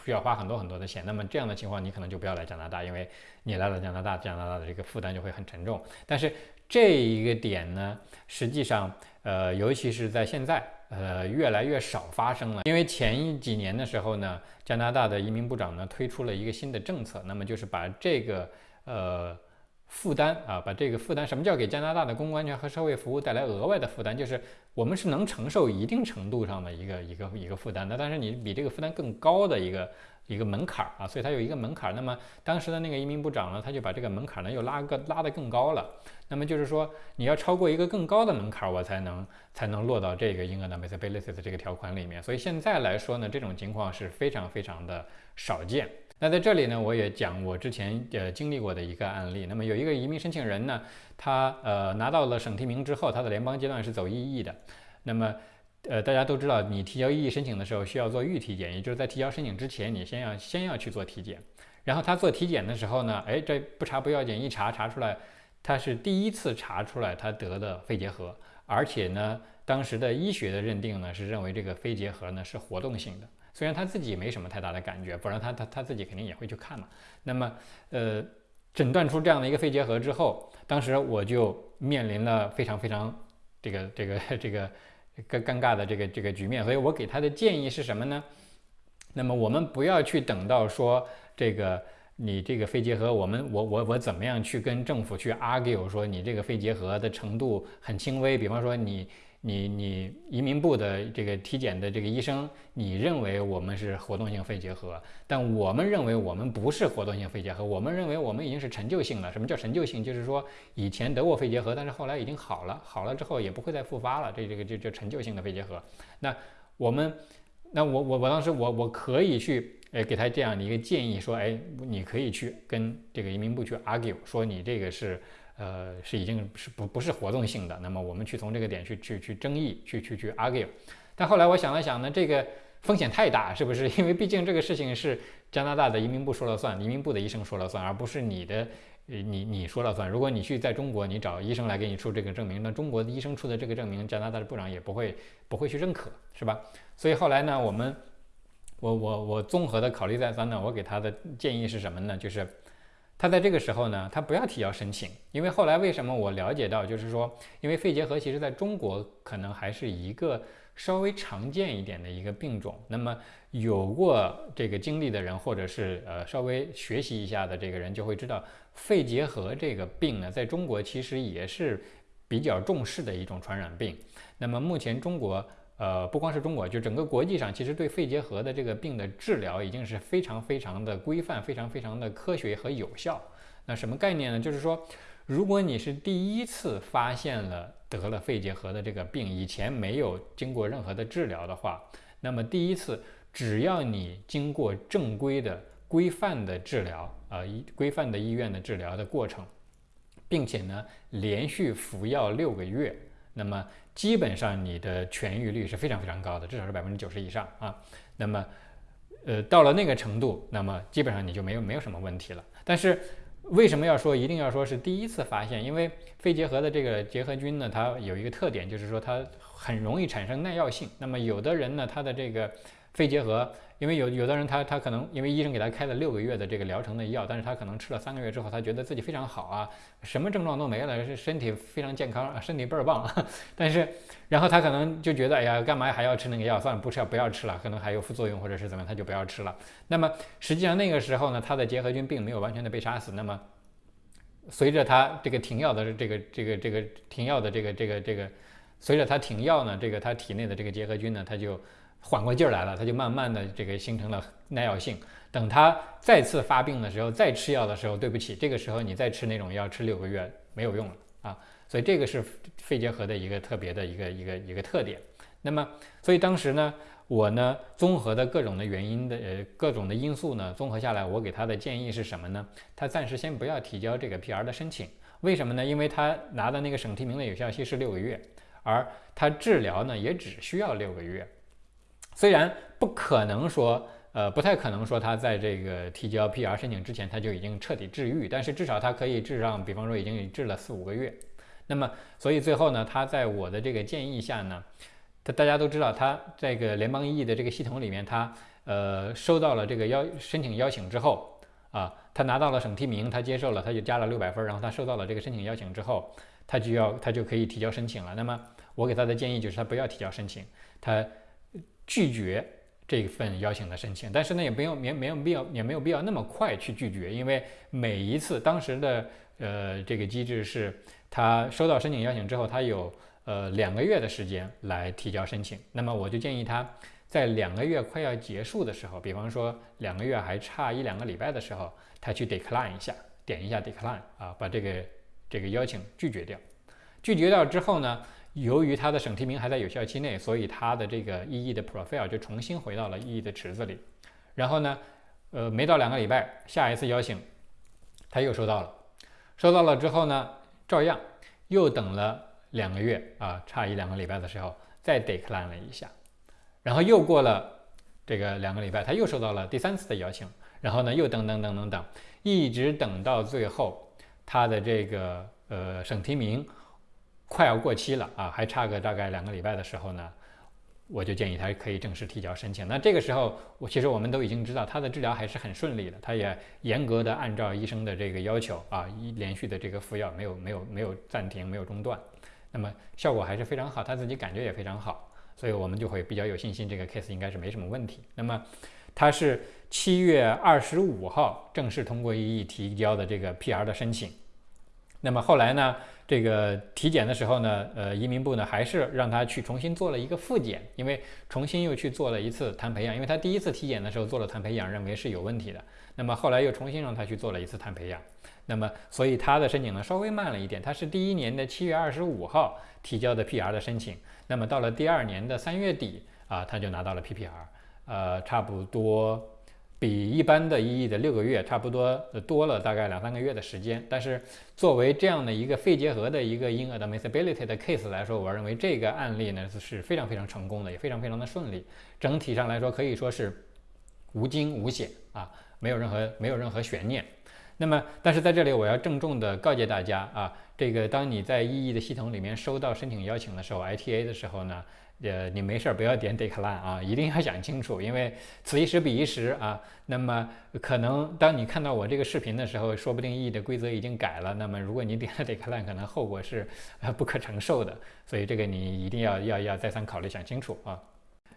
需要花很多很多的钱，那么这样的情况你可能就不要来加拿大，因为你来了加拿大，加拿大的这个负担就会很沉重。但是这一个点呢，实际上呃，尤其是在现在呃越来越少发生了，因为前几年的时候呢，加拿大的移民部长呢推出了一个新的政策，那么就是把这个呃。负担啊，把这个负担，什么叫给加拿大的公共安全和社会服务带来额外的负担？就是我们是能承受一定程度上的一个一个一个负担的，但是你比这个负担更高的一个一个门槛啊，所以它有一个门槛。那么当时的那个移民部长呢，他就把这个门槛呢又拉个拉得更高了。那么就是说，你要超过一个更高的门槛儿，我才能才能落到这个英格兰 disability 这个条款里面。所以现在来说呢，这种情况是非常非常的少见。那在这里呢，我也讲我之前呃经历过的一个案例。那么有一个移民申请人呢，他呃拿到了省提名之后，他的联邦阶段是走 EE 的。那么呃大家都知道，你提交 EE 申请的时候需要做预体检，也就是在提交申请之前，你先要先要去做体检。然后他做体检的时候呢，哎这不查不要紧，一查查出来他是第一次查出来他得的肺结核，而且呢当时的医学的认定呢是认为这个肺结核呢是活动性的。虽然他自己没什么太大的感觉，不然他他他自己肯定也会去看嘛。那么，呃，诊断出这样的一个肺结核之后，当时我就面临了非常非常这个这个这个尴尴尬的这个这个局面。所以我给他的建议是什么呢？那么我们不要去等到说这个你这个肺结核，我们我我我怎么样去跟政府去 argue 说你这个肺结核的程度很轻微，比方说你。你你移民部的这个体检的这个医生，你认为我们是活动性肺结核，但我们认为我们不是活动性肺结核，我们认为我们已经是陈旧性了。什么叫陈旧性？就是说以前得过肺结核，但是后来已经好了，好了之后也不会再复发了。这这个就叫陈旧性的肺结核。那我们，那我我我当时我我可以去，诶给他这样的一个建议，说，哎，你可以去跟这个移民部去 argue，说你这个是。呃，是已经是不不是活动性的，那么我们去从这个点去去去争议，去去去 argue。但后来我想了想呢，这个风险太大，是不是？因为毕竟这个事情是加拿大的移民部说了算，移民部的医生说了算，而不是你的，你你说了算。如果你去在中国，你找医生来给你出这个证明，那中国的医生出的这个证明，加拿大的部长也不会不会去认可，是吧？所以后来呢，我们我我我综合的考虑再三呢，我给他的建议是什么呢？就是。他在这个时候呢，他不要提交申请，因为后来为什么我了解到，就是说，因为肺结核其实在中国可能还是一个稍微常见一点的一个病种。那么有过这个经历的人，或者是呃稍微学习一下的这个人，就会知道肺结核这个病呢，在中国其实也是比较重视的一种传染病。那么目前中国。呃，不光是中国，就整个国际上，其实对肺结核的这个病的治疗已经是非常非常的规范，非常非常的科学和有效。那什么概念呢？就是说，如果你是第一次发现了得了肺结核的这个病，以前没有经过任何的治疗的话，那么第一次只要你经过正规的、规范的治疗，啊，医规范的医院的治疗的过程，并且呢，连续服药六个月，那么。基本上你的痊愈率是非常非常高的，至少是百分之九十以上啊。那么，呃，到了那个程度，那么基本上你就没有没有什么问题了。但是为什么要说一定要说是第一次发现？因为肺结核的这个结核菌呢，它有一个特点，就是说它很容易产生耐药性。那么有的人呢，他的这个肺结核。因为有有的人他他可能因为医生给他开了六个月的这个疗程的药，但是他可能吃了三个月之后，他觉得自己非常好啊，什么症状都没了，是身体非常健康，身体倍儿棒。但是然后他可能就觉得，哎呀，干嘛还要吃那个药？算了，不吃不要吃了，可能还有副作用或者是怎么样，他就不要吃了。那么实际上那个时候呢，他的结核菌并没有完全的被杀死。那么随着他这个停药的这个这个这个停药的这个这个这个，随着他停药呢，这个他体内的这个结核菌呢，他就。缓过劲儿来了，它就慢慢的这个形成了耐药性。等它再次发病的时候，再吃药的时候，对不起，这个时候你再吃那种药，吃六个月没有用了啊。所以这个是肺结核的一个特别的一个一个一个特点。那么，所以当时呢，我呢综合的各种的原因的呃各种的因素呢，综合下来，我给他的建议是什么呢？他暂时先不要提交这个 PR 的申请。为什么呢？因为他拿的那个省提名的有效期是六个月，而他治疗呢也只需要六个月。虽然不可能说，呃，不太可能说他在这个提交 PR 申请之前他就已经彻底治愈，但是至少他可以治上，比方说已经治了四五个月。那么，所以最后呢，他在我的这个建议下呢，他大家都知道，他这个联邦医医的这个系统里面，他呃收到了这个邀申请邀请之后啊，他拿到了省提名，他接受了，他就加了六百分，然后他收到了这个申请邀请之后，他就要他就可以提交申请了。那么我给他的建议就是他不要提交申请，他。拒绝这份邀请的申请，但是呢，也没有没没有必要，也没有必要那么快去拒绝，因为每一次当时的呃这个机制是，他收到申请邀请之后，他有呃两个月的时间来提交申请。那么我就建议他在两个月快要结束的时候，比方说两个月还差一两个礼拜的时候，他去 decline 一下，点一下 decline 啊，把这个这个邀请拒绝掉。拒绝掉之后呢？由于他的省提名还在有效期内，所以他的这个 EE 的 profile 就重新回到了 EE 的池子里。然后呢，呃，没到两个礼拜，下一次邀请他又收到了，收到了之后呢，照样又等了两个月啊，差一两个礼拜的时候再 decline 了一下，然后又过了这个两个礼拜，他又收到了第三次的邀请，然后呢又等等等等等，一直等到最后他的这个呃省提名。快要过期了啊，还差个大概两个礼拜的时候呢，我就建议他可以正式提交申请。那这个时候，我其实我们都已经知道他的治疗还是很顺利的，他也严格的按照医生的这个要求啊，一连续的这个服药没有没有没有暂停，没有中断，那么效果还是非常好，他自己感觉也非常好，所以我们就会比较有信心，这个 case 应该是没什么问题。那么他是七月二十五号正式通过异议提交的这个 PR 的申请，那么后来呢？这个体检的时候呢，呃，移民部呢还是让他去重新做了一个复检，因为重新又去做了一次碳培养，因为他第一次体检的时候做了碳培养，认为是有问题的，那么后来又重新让他去做了一次碳培养，那么所以他的申请呢稍微慢了一点，他是第一年的七月二十五号提交的 PR 的申请，那么到了第二年的三月底啊，他就拿到了 PPR，呃，差不多。比一般的医的六个月差不多多了大概两三个月的时间，但是作为这样的一个肺结核的一个婴儿的 admissibility 的 case 来说，我认为这个案例呢是非常非常成功的，也非常非常的顺利。整体上来说可以说是无惊无险啊，没有任何没有任何悬念。那么，但是在这里我要郑重的告诫大家啊，这个当你在 EE 的系统里面收到申请邀请的时候，ITA 的时候呢，呃，你没事儿不要点 decline 啊，一定要想清楚，因为此一时彼一时啊。那么可能当你看到我这个视频的时候，说不定 EE 的规则已经改了。那么如果你点了 decline，可能后果是呃不可承受的。所以这个你一定要要要再三考虑想清楚啊。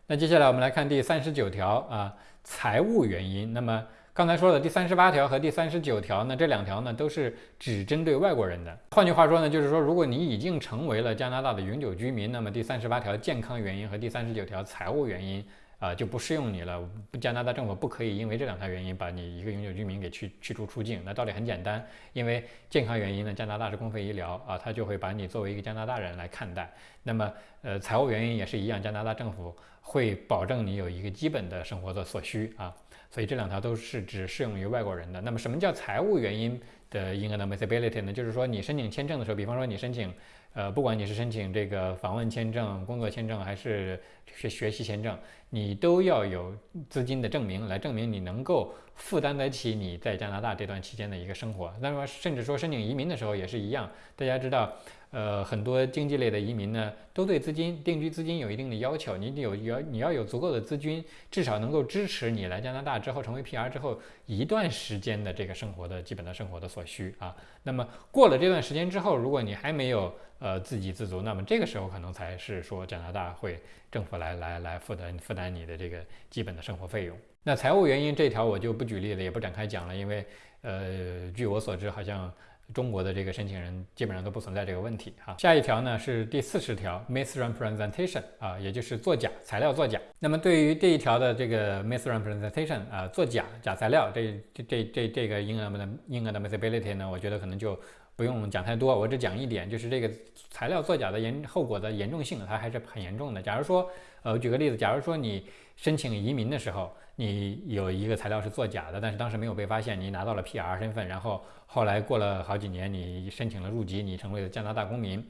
那接下来我们来看第三十九条啊，财务原因。那么刚才说的第三十八条和第三十九条呢，这两条呢都是只针对外国人的。换句话说呢，就是说，如果你已经成为了加拿大的永久居民，那么第三十八条健康原因和第三十九条财务原因啊就不适用你了。加拿大政府不可以因为这两条原因把你一个永久居民给驱驱逐出境。那道理很简单，因为健康原因呢，加拿大是公费医疗啊，他就会把你作为一个加拿大人来看待。那么呃，财务原因也是一样，加拿大政府会保证你有一个基本的生活的所需啊。所以这两条都是只适用于外国人的。那么什么叫财务原因的 inadmissibility 呢？就是说你申请签证的时候，比方说你申请，呃，不管你是申请这个访问签证、工作签证还是学学习签证，你都要有资金的证明来证明你能够负担得起你在加拿大这段期间的一个生活。那么甚至说申请移民的时候也是一样，大家知道。呃，很多经济类的移民呢，都对资金定居资金有一定的要求。你得有要你要有足够的资金，至少能够支持你来加拿大之后成为 PR 之后一段时间的这个生活的基本的生活的所需啊。那么过了这段时间之后，如果你还没有呃自给自足，那么这个时候可能才是说加拿大会政府来来来负担负担你的这个基本的生活费用。那财务原因这条我就不举例了，也不展开讲了，因为呃，据我所知，好像。中国的这个申请人基本上都不存在这个问题哈。下一条呢是第四十条，misrepresentation 啊，也就是作假材料作假。那么对于这一条的这个 misrepresentation 啊，作假假材料，这这这这个婴儿的婴儿的 misability 呢，我觉得可能就不用讲太多，我只讲一点，就是这个材料作假的严后果的严重性，它还是很严重的。假如说，呃，举个例子，假如说你申请移民的时候，你有一个材料是作假的，但是当时没有被发现，你拿到了 PR 身份，然后后来过了好几年，你申请了入籍，你成为了加拿大公民，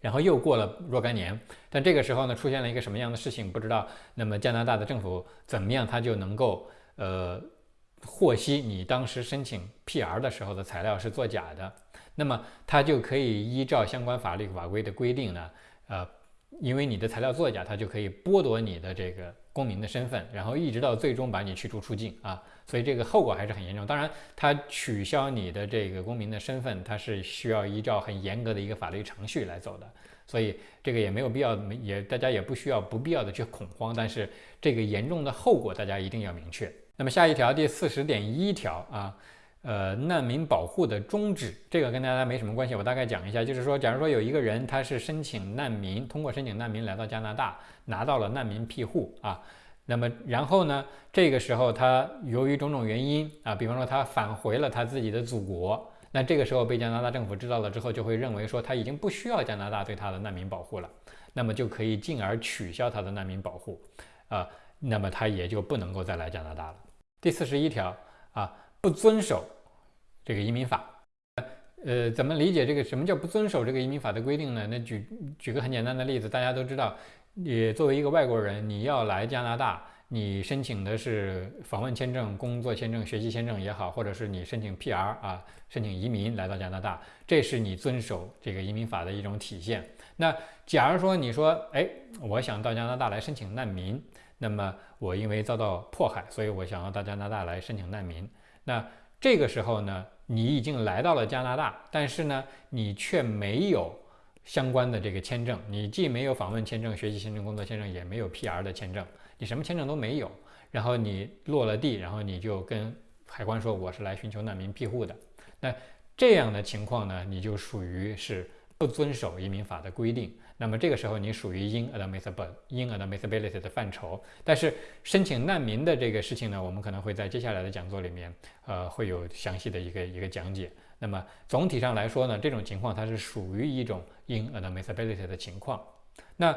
然后又过了若干年，但这个时候呢，出现了一个什么样的事情不知道，那么加拿大的政府怎么样，他就能够呃获悉你当时申请 PR 的时候的材料是作假的，那么他就可以依照相关法律法规的规定呢，呃。因为你的材料作假，他就可以剥夺你的这个公民的身份，然后一直到最终把你驱逐出境啊，所以这个后果还是很严重。当然，他取消你的这个公民的身份，他是需要依照很严格的一个法律程序来走的，所以这个也没有必要，也大家也不需要不必要的去恐慌。但是这个严重的后果大家一定要明确。那么下一条第四十点一条啊。呃，难民保护的终止，这个跟大家没什么关系，我大概讲一下，就是说，假如说有一个人他是申请难民，通过申请难民来到加拿大，拿到了难民庇护啊，那么然后呢，这个时候他由于种种原因啊，比方说他返回了他自己的祖国，那这个时候被加拿大政府知道了之后，就会认为说他已经不需要加拿大对他的难民保护了，那么就可以进而取消他的难民保护啊，那么他也就不能够再来加拿大了。第四十一条啊。不遵守这个移民法，呃，怎么理解这个什么叫不遵守这个移民法的规定呢？那举举个很简单的例子，大家都知道，你作为一个外国人，你要来加拿大，你申请的是访问签证、工作签证、学习签证也好，或者是你申请 PR 啊，申请移民来到加拿大，这是你遵守这个移民法的一种体现。那假如说你说，哎，我想到加拿大来申请难民，那么我因为遭到迫害，所以我想要到加拿大来申请难民。那这个时候呢，你已经来到了加拿大，但是呢，你却没有相关的这个签证，你既没有访问签证、学习签证、工作签证，也没有 PR 的签证，你什么签证都没有。然后你落了地，然后你就跟海关说我是来寻求难民庇护的。那这样的情况呢，你就属于是不遵守移民法的规定。那么这个时候你属于 inadmissible、inadmissibility 的范畴，但是申请难民的这个事情呢，我们可能会在接下来的讲座里面，呃，会有详细的一个一个讲解。那么总体上来说呢，这种情况它是属于一种 inadmissibility 的情况。那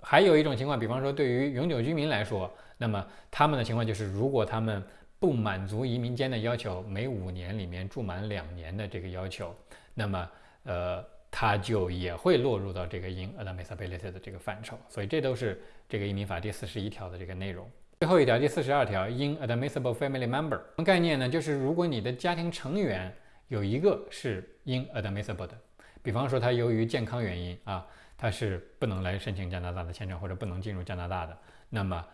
还有一种情况，比方说对于永久居民来说，那么他们的情况就是，如果他们不满足移民间的要求，每五年里面住满两年的这个要求，那么呃。他就也会落入到这个 inadmissibility 的这个范畴，所以这都是这个移民法第四十一条的这个内容。最后一条，第四十二条，inadmissible family member 什么概念呢？就是如果你的家庭成员有一个是 inadmissible 的，比方说他由于健康原因啊，他是不能来申请加拿大的签证或者不能进入加拿大的，那么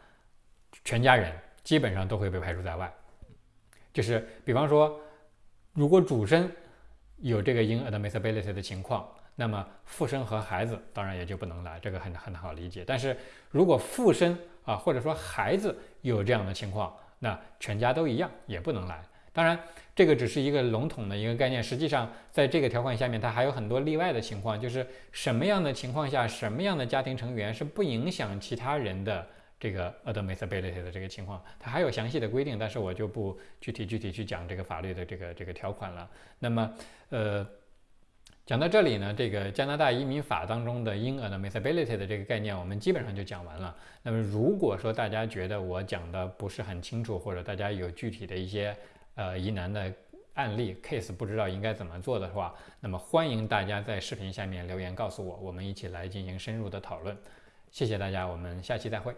全家人基本上都会被排除在外。就是比方说，如果主身有这个 inadmissibility 的情况。那么父身和孩子当然也就不能来，这个很很好理解。但是如果父身啊，或者说孩子有这样的情况，那全家都一样也不能来。当然，这个只是一个笼统的一个概念，实际上在这个条款下面，它还有很多例外的情况，就是什么样的情况下，什么样的家庭成员是不影响其他人的这个 admissibility 的这个情况，它还有详细的规定，但是我就不具体具体去讲这个法律的这个这个条款了。那么，呃。讲到这里呢，这个加拿大移民法当中的 inadmissibility 的这个概念，我们基本上就讲完了。那么，如果说大家觉得我讲的不是很清楚，或者大家有具体的一些呃疑难的案例 case，不知道应该怎么做的话，那么欢迎大家在视频下面留言告诉我，我们一起来进行深入的讨论。谢谢大家，我们下期再会。